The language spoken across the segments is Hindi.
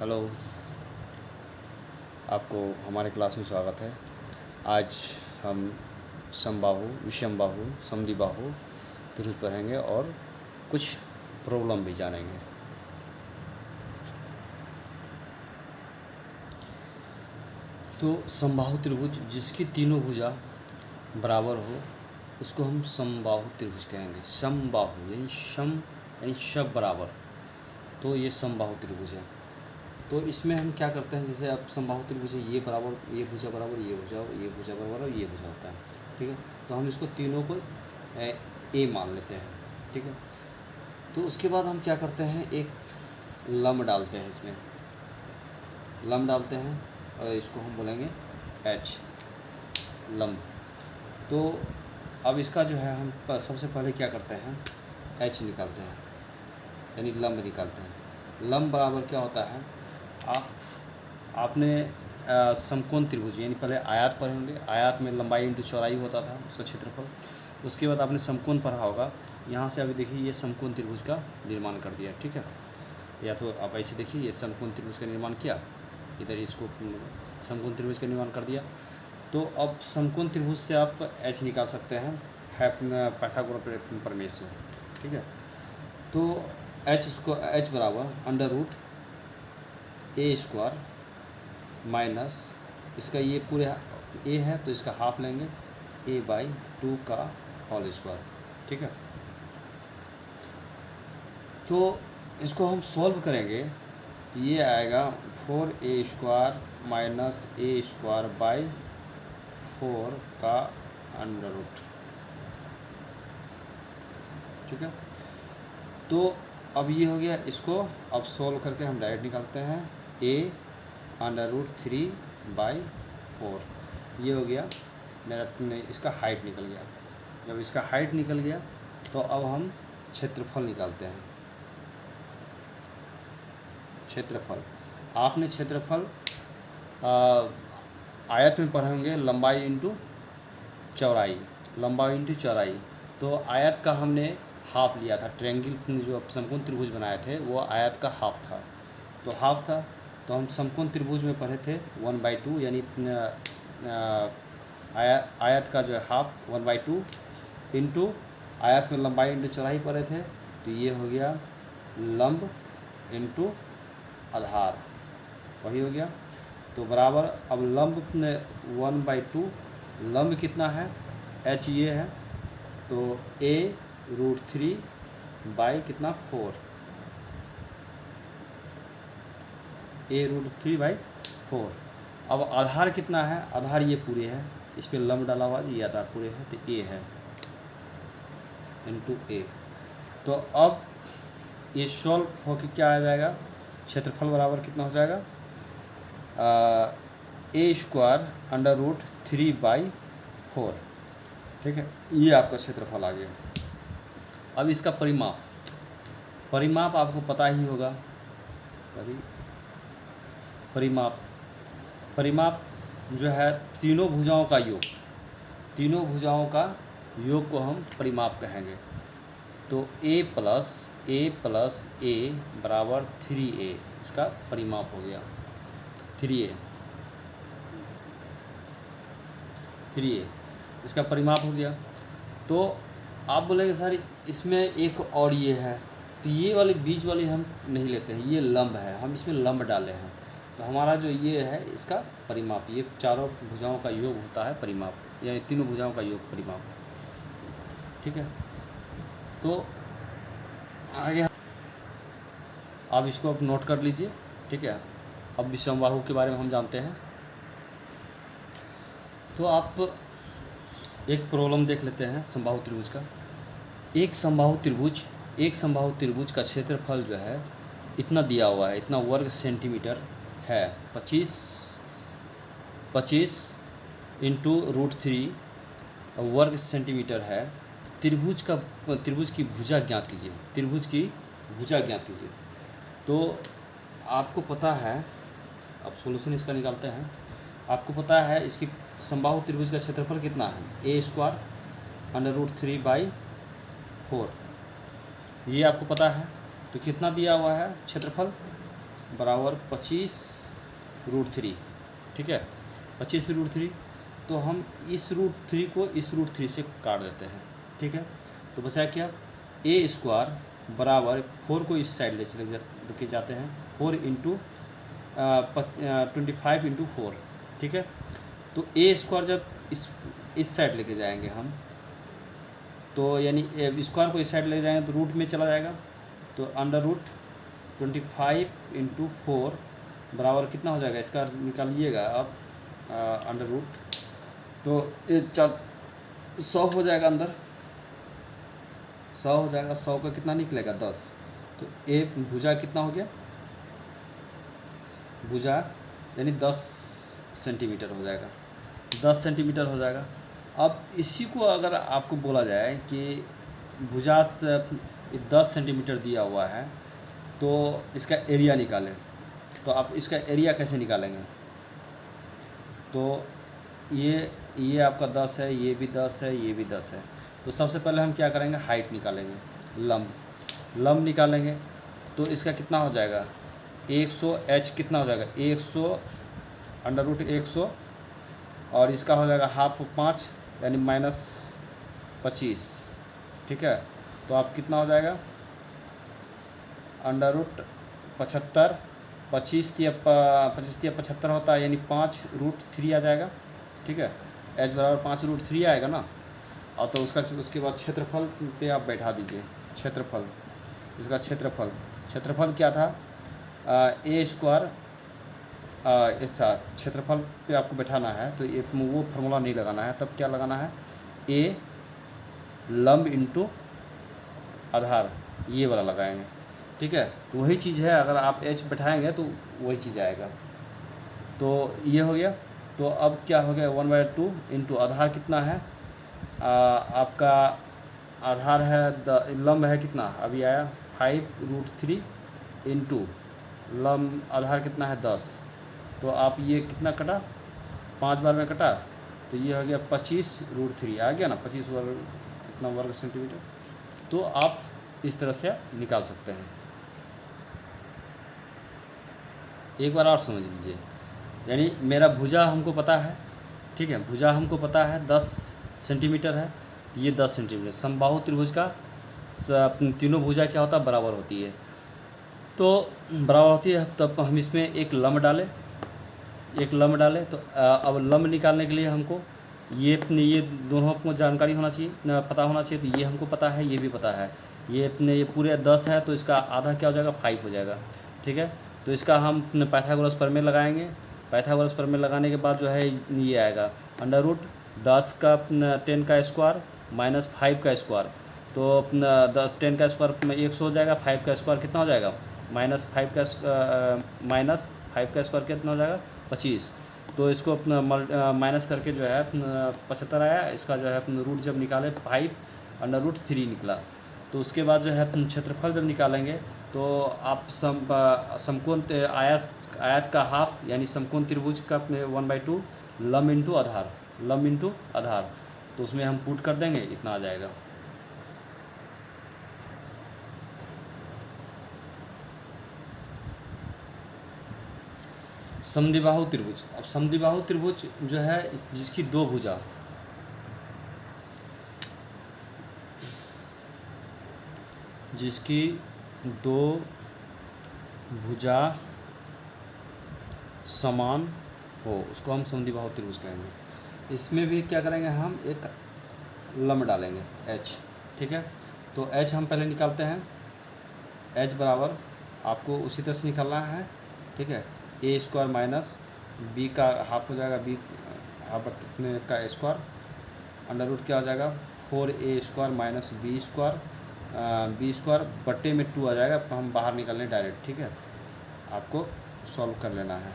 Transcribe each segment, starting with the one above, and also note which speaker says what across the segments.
Speaker 1: हेलो। आपको हमारे क्लास में स्वागत है। आज हम समबाहु विषम बाहु समधि बाहु त्रिभुज पढ़ेंगे और कुछ प्रॉब्लम भी जानेंगे। तो समबाहु त्रिभुज, जिसकी तीनों भुजा बराबर हो, उसको हम समबाहु त्रिभुज कहेंगे। समबाहु, यानी सम, यानी शब बराबर। तो ये समबाहु त्रिभुज है। तो इसमें हम क्या करते हैं जैसे अब समबाहु त्रिभुज ये बराबर ये भुजा बराबर ये भुजा ये भुजा बराबर और ये भुजा होता है ठीक है? तो हम इसको तीनों को ए, ए मान लेते हैं ठीक है? तो उसके बाद हम क्या करते हैं एक लम डालते हैं इसमें लम डालते हैं और इसको हम बोलेंगे एच लम तो अब इसका जो है हम सबसे पहले क्या करते हैं एच निकालते हैं यानी लंब निकालते हैं। लंब बराबर क्या होता है आप, आपने समकोण त्रिभुज, यानी पहले आयात पढ़े होंगे। आयात में लंबाई इंटू चौड़ाई होता था उसका क्षेत्रफल। उसके बाद आपने समकोण पढ़ा होगा। यहाँ से अभी देखिए, ये समकोण त्रिभुज का निर्माण कर दिया, ठीक है? या तो आप ऐसे देखिए, ये समकोण त्रिभुज का निर्माण किया, इधर इसको समकोण त्रिभुज का निर्माण कर दिया। तो अब समकोण त्रिभुज से आप एच निकाल सकते हैं है पैथागोरस प्रमेय ठीक है? तो एच स्क्वा एच बराबर under root A square minus इसका ये पूरे ए है तो इसका हाफ़ लेंगे। ए बाई टू का होल स्क्वायर ठीक है? तो इसको हम सॉल्व करेंगे। तो ये आएगा four A square minus A square by four का अंडर रूट ठीक है? तो अब ये हो गया इसको। अब सॉल्व करके हम डायरेक्ट निकालते हैं। A under root three by four ये हो गया। मेरा इसका हाइट निकल गया। जब इसका हाइट निकल गया तो अब हम क्षेत्रफल निकालते हैं। क्षेत्रफल। आपने क्षेत्रफल आयत में पढ़ेंगे लंबाई इंटू चौड़ाई। लंबाई इंटू चौड़ाई। तो आयत का हमने हाफ़ लिया था। ट्रेंगल जो समकोण त्रिभुज बनाए थे, वो आयत का हाफ़ था। तो हाफ़ था। तो हम समकोण त्रिभुज में पढ़े थे वन बाई टू यानी आयत आयत का जो है half one by two into आयत में लंबाई इंटू चौड़ाई पढ़े थे तो ये हो गया लंब इंटू आधार, वही हो गया। तो बराबर, अब लंब वन बाई टू लंब कितना है एच ये है तो ए रूट थ्री बाई कितना four A root three by four अब आधार कितना है? आधार ये पूरे है। इस पर लंब डाला हुआ ये आधार पूरे है तो ए है। इंटू ए तो अब ये सॉल्व होकर क्या आ जाएगा? क्षेत्रफल बराबर कितना हो जाएगा? A square under root three by four ठीक है? ये आपका क्षेत्रफल आ गया। अब इसका परिमाप। परिमाप आपको पता ही होगा। परि परिमाप। परिमाप जो है तीनों भुजाओं का योग। तीनों भुजाओं का योग को हम परिमाप कहेंगे। तो a plus A plus A बराबर थ्री ए इसका परिमाप हो गया। थ्री ए थ्री ए इसका परिमाप हो गया। तो आप बोलेंगे, सर, इसमें एक और ये है। तो ये वाले बीच वाली हम नहीं लेते हैं, ये लंब है, हम इसमें लंब डाले हैं। तो हमारा जो ये है, इसका परिमाप, ये चारों भुजाओं का योग होता है परिमाप, यानी तीनों भुजाओं का योग परिमाप। ठीक है? तो आगे आप इसको आप नोट कर लीजिए, ठीक है? अब विषमबाहु के बारे में हम जानते हैं। तो आप एक प्रॉब्लम देख लेते हैं समबाहु त्रिभुज का। एक समबाहु त्रिभुज, एक समबाहु त्रिभुज का क्षेत्रफल जो है, इतना दिया हुआ है, इतना वर्ग सेंटीमीटर। है। पच्चीस पच्चीस इंटू रूट थ्री वर्ग सेंटीमीटर है। त्रिभुज का, त्रिभुज की भुजा ज्ञात कीजिए। त्रिभुज की भुजा ज्ञात कीजिए। तो आपको पता है, अब सोल्यूशन इसका निकालते हैं। आपको पता है इसकी संभाव त्रिभुज का क्षेत्रफल कितना है? A square under root three by four ये आपको पता है। तो कितना दिया हुआ है? क्षेत्रफल बराबर पच्चीस रूट थ्री, ठीक है? पच्चीस रूट थ्री तो हम इस रूट थ्री को इस रूट थ्री से काट देते हैं, ठीक है? तो बचा क्या? ए स्क्वायर बराबर फोर को इस साइड ले चले लेके जाते हैं four into twenty five into four ठीक है? तो ए स्क्वायर जब इस इस साइड लेके जाएँगे हम तो यानी स्क्वायर को इस साइड ले जाएँगे तो रूट में चला जाएगा तो under root twenty five into four बराबर कितना हो जाएगा? इसका निकालिएगा आप अंडर रूट तो ये चार, सौ हो जाएगा अंदर। सौ हो जाएगा, सौ का कितना निकलेगा? दस। तो ए भुजा कितना हो गया? भुजा, यानी दस सेंटीमीटर हो जाएगा। दस सेंटीमीटर हो जाएगा। अब इसी को अगर आपको बोला जाए कि भुजा से दस सेंटीमीटर दिया हुआ है तो इसका एरिया निकालें। तो आप इसका एरिया कैसे निकालेंगे? तो ये ये आपका दस है, ये भी दस है, ये भी दस है। तो सबसे पहले हम क्या करेंगे? हाइट निकालेंगे। लम लम निकालेंगे। तो इसका कितना हो जाएगा? एक सौ एच कितना हो जाएगा? एक सौ अंडर रूट एक सौ। और इसका हो जाएगा हाफ़ पाँच, यानी माइनस पच्चीस। ठीक है? तो आप कितना हो जाएगा? अंडर रूट पचहत्तर, पच्चीस या पच्चीस या पचहत्तर होता है, यानी पाँच रूट थ्री आ जाएगा, ठीक है? एच बराबर पाँच रूट थ्री आएगा ना? और तो उसका, उसके बाद क्षेत्रफल पे आप बैठा दीजिए, क्षेत्रफल, इसका क्षेत्रफल क्षेत्रफल क्या था? ए स्क्वायर ऐसा, क्षेत्रफल पे आपको बैठाना है तो एक वो फार्मूला नहीं लगाना है, तब क्या लगाना है? ए लंब इंटू आधार, ये वाला लगाएँगे। ठीक है? तो वही चीज़ है अगर आप एच बैठाएँगे तो वही चीज़ आएगा। तो ये हो गया। तो अब क्या हो गया? वन बाई टू इंटू आधार कितना है? आ, आपका आधार है द लम्ब है कितना? अभी आया। फाइव रूट थ्री इंटू लम्ब आधार कितना है? दस। तो आप ये कितना कटा? पाँच बार में कटा। तो ये हो गया पच्चीस रूट थ्री आ गया ना? पच्चीस वर्ग इतना वर्ग सेंटीमीटर तो आप इस तरह से निकाल सकते हैं। एक बार और समझ लीजिए। यानी मेरा भुजा हमको पता है, ठीक है? भुजा हमको पता है, दस सेंटीमीटर है। ये दस सेंटीमीटर। समबाहु त्रिभुज का तीनों भुजा क्या होता है? बराबर होती है। तो बराबर होती है, तब हम इसमें एक लम्ब डालें। एक लम्ब डालें तो अब लम्ब निकालने के लिए हमको ये अपने, ये दोनों को जानकारी होना चाहिए पता होना चाहिए। तो ये हमको पता है, ये भी पता है। ये अपने, ये पूरे दस है तो इसका आधा क्या हो जाएगा? फाइव हो जाएगा। ठीक है? तो इसका हम अपने पैथागोरस पर में लगाएँगे। पैथागोरस पर में लगाने के बाद जो है, ये आएगा। अंडर रूट दस का टेन का स्क्वायर माइनस फाइव का स्क्वायर। तो अपना दस टेन का स्क्वायर एक सौ हो जाएगा, फाइव का स्क्वायर कितना हो जाएगा? माइनस फाइव का माइनस फाइव का स्क्वायर कितना हो जाएगा? पच्चीस। तो इसको अपना माइनस करके जो है पचहत्तर आया। इसका जो है, अपना रूट जब निकाले, फाइव, अंडर रूट थ्री निकला। तो उसके बाद जो है क्षेत्रफल जब निकालेंगे तो आप सम समकोण आयत आयत का हाफ़ यानी समकोण त्रिभुज का वन बाई टू लम इंटू आधार, लम इंटू आधार। तो उसमें हम पुट कर देंगे, इतना आ जाएगा। समदिबाहु त्रिभुज। अब समदिबाहु त्रिभुज जो है जिसकी दो भुजा। जिसकी दो भुजा समान हो, उसको हम समदिबाहु त्रिभुज कहेंगे। इसमें भी क्या करेंगे हम? एक लम डालेंगे एच ठीक है? तो एच हम पहले निकालते हैं। एच बराबर आपको उसी तरह से निकालना है, ठीक है? ए स्क्वायर माइनस बी का हाफ़ हो जाएगा बी हाफ़ अपने का स्क्वायर अंडर रूट क्या हो जाएगा? Four A square minus B square B square बट्टे में टू आ जाएगा हम बाहर निकल लें डायरेक्ट, ठीक है? आपको सॉल्व कर लेना है।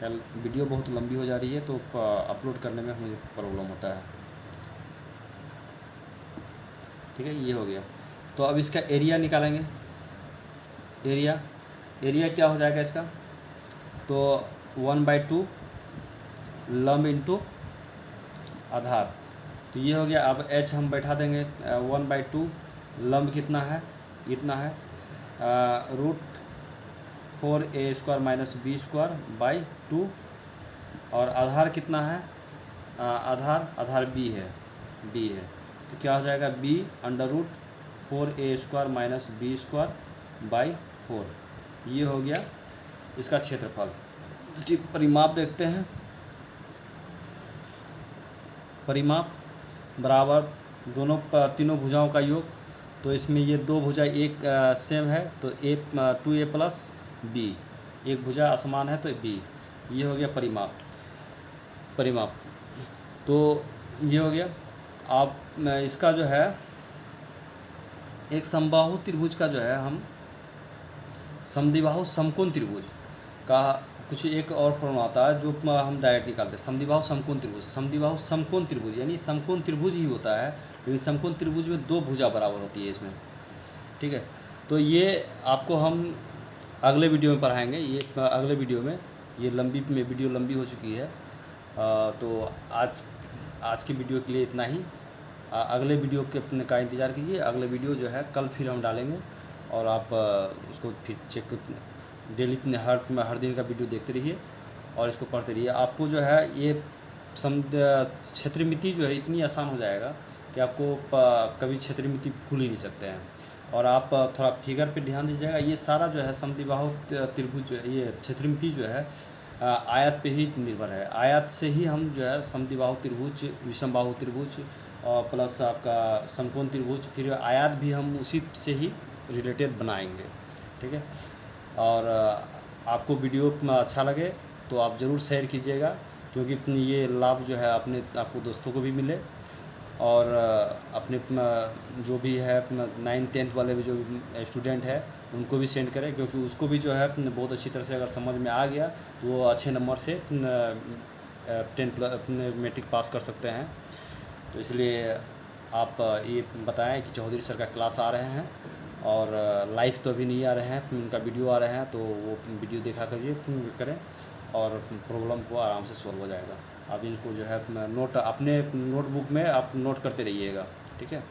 Speaker 1: कल वीडियो बहुत लंबी हो जा रही है तो अपलोड करने में मुझे प्रॉब्लम होता है। ठीक है, ये हो गया। तो अब इसका एरिया निकालेंगे। एरिया एरिया क्या हो जाएगा इसका? तो वन बाई टू लम इंटू आधार। तो ये हो गया, अब एच हम बैठा देंगे, वन बाई टू लम्ब कितना है? इतना है root four A square minus B square by two और आधार कितना है? आ, आधार आधार बी है बी है। तो क्या हो जाएगा? B under root four A square minus B square by four ये हो गया इसका क्षेत्रफल। इसकी परिमाप देखते हैं। परिमाप बराबर दोनों तीनों भुजाओं का योग। तो इसमें ये दो भुजा एक आ, सेम है तो A two A plus B. एक भुजा असमान है तो बी। ये हो गया परिमाप। परिमाप। तो ये हो गया। आप इसका जो है एक समबाहु त्रिभुज का जो है हम समदिबाहु समकोण त्रिभुज का कुछ एक और फॉर्म आता है जो हम डायरेक्ट निकालते हैं। समदिबाहु समकोण त्रिभुज। समदिबाहु समकोण त्रिभुज यानी समकोण त्रिभुज ही होता है लेकिन समकोण त्रिभुज में दो भुजा बराबर होती है इसमें। ठीक है? तो ये आपको हम अगले वीडियो में पढ़ाएँगे। ये अगले वीडियो में। ये लंबी में वीडियो लंबी हो चुकी है। आ, तो आज आज की वीडियो के लिए इतना ही। आ, अगले वीडियो के अपने का इंतज़ार कीजिए। अगले वीडियो जो है कल फिर हम डालेंगे। और आप उसको फिर चेक डेली अपने हर हर दिन का वीडियो देखते रहिए और इसको पढ़ते रहिए। आपको जो है ये सम क्षेत्र मिति जो है इतनी आसान हो जाएगा कि आपको कभी क्षेत्र मिति भूल ही नहीं सकते हैं। और आप थोड़ा फिगर पे ध्यान दीजिएगा, ये सारा जो है समदिबाहु त्रिभुज ये क्षेत्रमिति जो है आयत पे ही निर्भर है। आयत से ही हम जो है समदिबाहु त्रिभुज, विषमबाहु त्रिभुज और प्लस आपका समकोण त्रिभुज, फिर आयत भी हम उसी से ही रिलेटेड बनाएँगे, ठीक है? और आपको वीडियो अच्छा लगे तो आप ज़रूर शेयर कीजिएगा, क्योंकि ये लाभ जो है अपने, आपको दोस्तों को भी मिले। और अपने जो भी है, अपना नाइन टेंथ वाले भी जो स्टूडेंट है, उनको भी सेंड करें, क्योंकि उसको भी जो है बहुत अच्छी तरह से अगर समझ में आ गया तो वो अच्छे नंबर से टेंथ अपने मेट्रिक पास कर सकते हैं। तो इसलिए आप ये बताएँ कि चौधरी सर का क्लास आ रहे हैं और लाइव तो अभी नहीं आ रहे हैं, उनका वीडियो आ रहे हैं तो वो वीडियो देखा करिए, करें और प्रॉब्लम को आराम से सॉल्व हो जाएगा। आप इसको जो है अपना नोट अपने नोटबुक में आप नोट करते रहिएगा, ठीक है?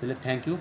Speaker 1: चलिए थैंक यू